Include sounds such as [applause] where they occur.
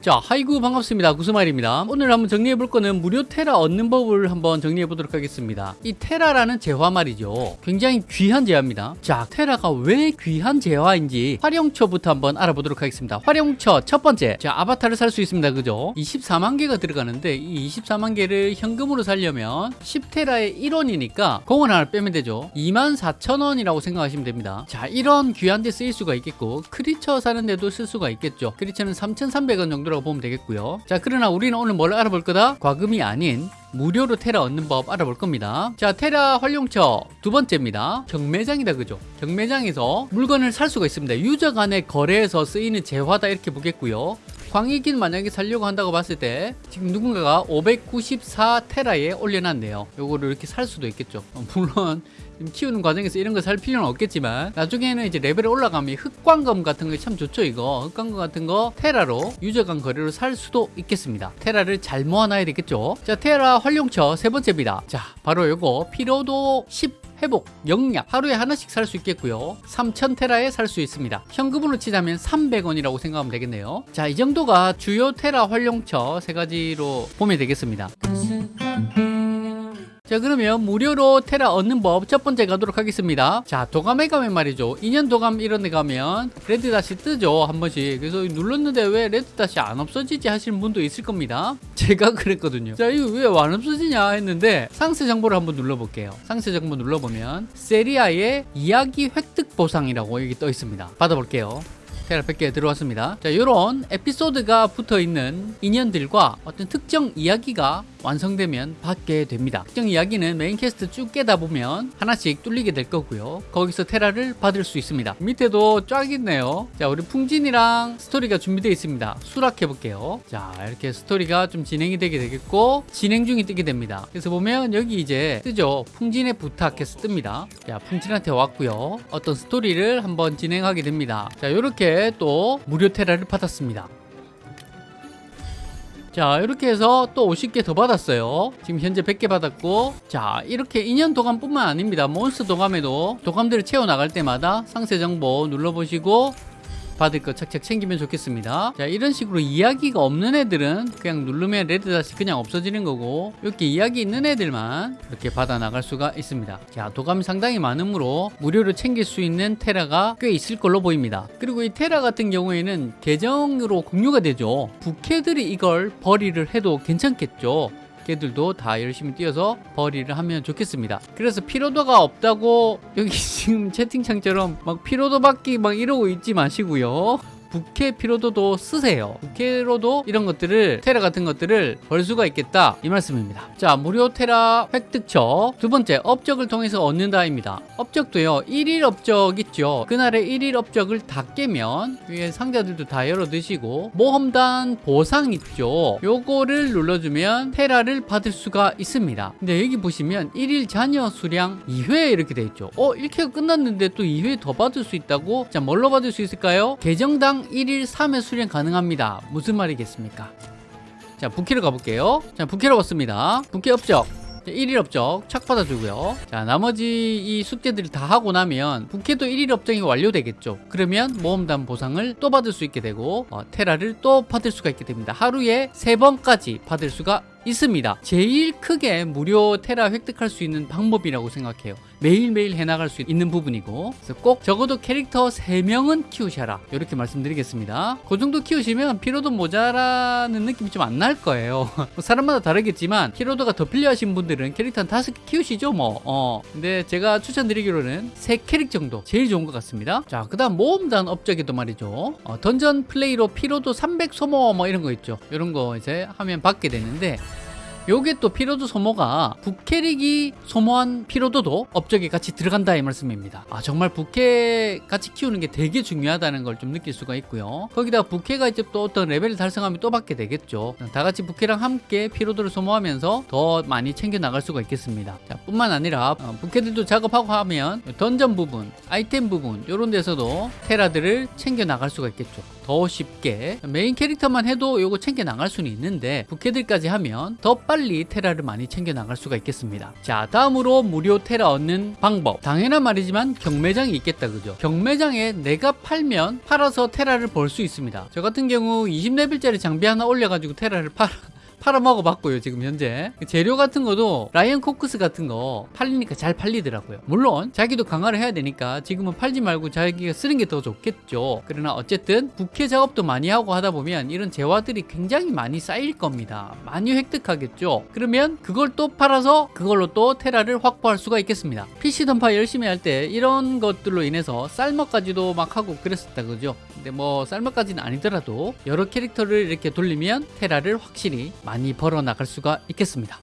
자 하이구 반갑습니다. 구스마일입니다. 오늘 한번 정리해 볼 거는 무료 테라 얻는 법을 한번 정리해 보도록 하겠습니다. 이 테라라는 재화 말이죠. 굉장히 귀한 재화입니다. 자 테라가 왜 귀한 재화인지 활용처부터 한번 알아보도록 하겠습니다. 활용처 첫 번째. 자 아바타를 살 수 있습니다. 그죠? 24만 개가 들어가는데 이 24만 개를 현금으로 살려면 10테라의 1원이니까 공원 하나 빼면 되죠. 24,000원이라고 생각하시면 됩니다. 자 이런 귀한 데 쓰일 수가 있겠고 크리처 사는데도 쓸 수가 있겠죠. 크리처는 3,300원 정도 정도라고 보면 되겠고요. 자 그러나 우리는 오늘 뭘 알아볼 거다? 과금이 아닌 무료로 테라 얻는 법 알아볼 겁니다. 자 테라 활용처 두 번째입니다. 경매장이다 그죠? 경매장에서 물건을 살 수가 있습니다. 유저 간의 거래에서 쓰이는 재화다 이렇게 보겠고요 광익인 만약에 살려고 한다고 봤을 때 지금 누군가가 594테라에 올려놨네요. 요거를 이렇게 살 수도 있겠죠. 어, 물론 키우는 과정에서 이런 거살 필요는 없겠지만 나중에는 이제 레벨이 올라가면 흑광검 같은 거참 좋죠 이거. 흑광검 같은 거 테라로 유저 간 거래로 살 수도 있겠습니다. 테라를 잘 모아놔야 되겠죠. 자 테라 활용처 세 번째입니다. 자 바로 요거 피로도 10 회복, 영약 하루에 하나씩 살 수 있겠고요. 3000테라에 살 수 있습니다. 현금으로 치자면 300원이라고 생각하면 되겠네요. 자 이 정도가 주요 테라 활용처 세 가지로 보면 되겠습니다 자 그러면 무료로 테라 얻는 법 첫 번째 가도록 하겠습니다. 자 도감에 가면 말이죠. 2년 도감 이런 데 가면 red dot이 뜨죠 한 번씩. 그래서 눌렀는데 왜 red dot이 안 없어지지 하시는 분도 있을 겁니다. [laughs] 제가 그랬거든요. 자 이거 왜 안 없어지냐 했는데 상세 정보를 한번 눌러볼게요. 상세 정보 눌러보면 세리아의 이야기 획득 보상이라고 여기 떠 있습니다. 받아볼게요. 테라 100개 들어왔습니다. 자 이런 에피소드가 붙어있는 인연들과 어떤 특정 이야기가 완성되면 받게 됩니다. 특정 이야기는 main quest 쭉 깨다 보면 하나씩 뚫리게 될 거고요. 거기서 테라를 받을 수 있습니다. 밑에도 쫙 있네요. 자 우리 풍진이랑 스토리가 준비되어 있습니다. 수락해 볼게요. 자 이렇게 스토리가 좀 진행이 되게 되겠고 진행 중이 뜨게 됩니다. 그래서 보면 여기 이제 뜨죠? 풍진의 부탁해서 뜹니다. 자 풍진한테 왔고요. 어떤 스토리를 한번 진행하게 됩니다. 자 이렇게 또 무료 테라를 받았습니다 자 이렇게 해서 또 50개 더 받았어요. 지금 현재 100개 받았고 자 이렇게 인연 도감 뿐만 아닙니다. 몬스터 도감에도 도감들을 채워 나갈 때마다 상세 정보 눌러보시고 받을 거 착착 챙기면 좋겠습니다. 자 이런 식으로 이야기가 없는 애들은 그냥 누르면 레드닷이 그냥 없어지는 거고 이렇게 이야기 있는 애들만 이렇게 받아 나갈 수가 있습니다. 자 도감이 상당히 많으므로 무료로 챙길 수 있는 테라가 꽤 있을 걸로 보입니다. 그리고 이 테라 같은 경우에는 계정으로 공유가 되죠. 부캐들이 이걸 벌이를 해도 괜찮겠죠 걔들도 다 열심히 뛰어서 벌이를 하면 좋겠습니다. 그래서 피로도가 없다고 여기 [laughs] 지금 채팅창처럼 막 피로도 받기 막 이러고 있지 마시고요 부캐 피로도도 쓰세요. 부캐로도 이런 것들을 테라 같은 것들을 벌 수가 있겠다. 이 말씀입니다. 자 무료 테라 획득처. 두 번째 업적을 통해서 얻는다입니다. 업적도요 1일 업적 있죠. 그날의 1일 업적을 다 깨면 위에 상자들도 다 열어 드시고 모험단 보상 있죠. 요거를 눌러주면 테라를 받을 수가 있습니다. 근데 여기 보시면 1일 자녀 수량 2회 이렇게 돼 있죠. 어 1회가 끝났는데 또 2회 더 받을 수 있다고? 자 뭘로 받을 수 있을까요? 계정당 1일 3회 수령 가능합니다. 무슨 말이겠습니까? 자, 부캐로 가볼게요. 자, 부캐로 왔습니다. 부캐 업적. 1일 업적 착 받아주고요 자 나머지 이 숙제들을 다 하고 나면 부캐도 1일 업적이 완료되겠죠 그러면 모험단 보상을 또 받을 수 있게 되고 어, 테라를 또 받을 수가 있게 됩니다 하루에 3번까지 받을 수가 있습니다. 제일 크게 무료 테라 획득할 수 있는 방법이라고 생각해요. 매일매일 해나갈 수 있는 부분이고. 그래서 꼭 적어도 캐릭터 3명은 키우셔라. 이렇게 말씀드리겠습니다. 그 정도 키우시면 피로도 모자라는 느낌이 좀 안 날 거예요. 뭐 [laughs] 사람마다 다르겠지만 피로도가 더 필요하신 분들은 캐릭터 한 5개 키우시죠 뭐. 어. 근데 제가 추천드리기로는 3캐릭 정도 제일 좋은 것 같습니다. 자 그다음 모험단 업적에도 말이죠. 어, 던전 플레이로 피로도 300 소모 뭐 이런 거 있죠. 이런 거 이제 하면 받게 되는데 요게 또 피로도 소모가 부캐릭이 소모한 피로도도 업적에 같이 들어간다 이 말씀입니다. 아 정말 부캐 같이 키우는 게 되게 중요하다는 걸 좀 느낄 수가 있고요. 거기다 부캐가 이제 또 어떤 레벨을 달성하면 또 받게 되겠죠. 다 같이 부캐랑 함께 피로도를 소모하면서 더 많이 챙겨 나갈 수가 있겠습니다. 자, 뿐만 아니라 어, 부캐들도 작업하고 하면 던전 부분 아이템 부분 이런 데서도 테라들을 챙겨 나갈 수가 있겠죠. 더 쉽게. 메인 캐릭터만 해도 요거 챙겨 나갈 수는 있는데 부캐들까지 하면 더 빨리 테라를 많이 챙겨 나갈 수가 있겠습니다. 자, 다음으로 무료 테라 얻는 방법. 당연한 말이지만 경매장이 있겠다, 그죠? 경매장에 내가 팔면 팔아서 테라를 벌 수 있습니다. 저 같은 경우 20레벨짜리 장비 하나 올려가지고 테라를 팔아. 팔아먹어 봤고요 지금 현재. 재료 같은 것도 라이언 코크스 같은 거 팔리니까 잘 팔리더라고요. 물론 자기도 강화를 해야 되니까 지금은 팔지 말고 자기가 쓰는 게 더 좋겠죠. 그러나 어쨌든 부캐 작업도 많이 하고 하다 보면 이런 재화들이 굉장히 많이 쌓일 겁니다. 많이 획득하겠죠. 그러면 그걸 또 팔아서 그걸로 또 테라를 확보할 수가 있겠습니다. PC 던파 열심히 할 때 이런 것들로 인해서 쌀먹까지도 막 하고 그랬었다 그죠? 근데 뭐 쌀먹까지는 아니더라도 여러 캐릭터를 이렇게 돌리면 테라를 확실히 많이 벌어 나갈 수가 있겠습니다.